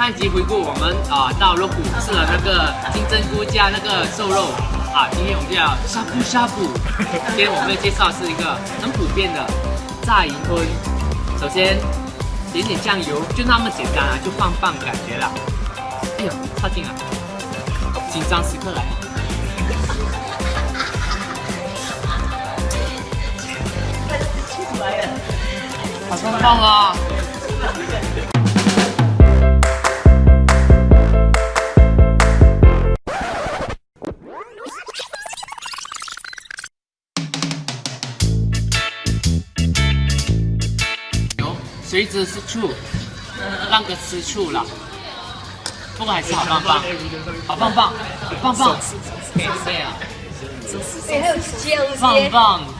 上一集回顾我们啊到肉谷吃了那个金针菇加那个瘦肉啊，今天我们就要呷哺呷哺。今天我们要介绍是一个很普遍的炸银吞，首先点点酱油，就那么简单啊，就棒棒感觉了。哎呦，差劲了，紧张时刻来了。好棒棒啊！有谁知是醋，让哥吃醋了。不过还是好棒棒，好棒棒，棒棒，对啊，哎，还有姜棒丝，棒。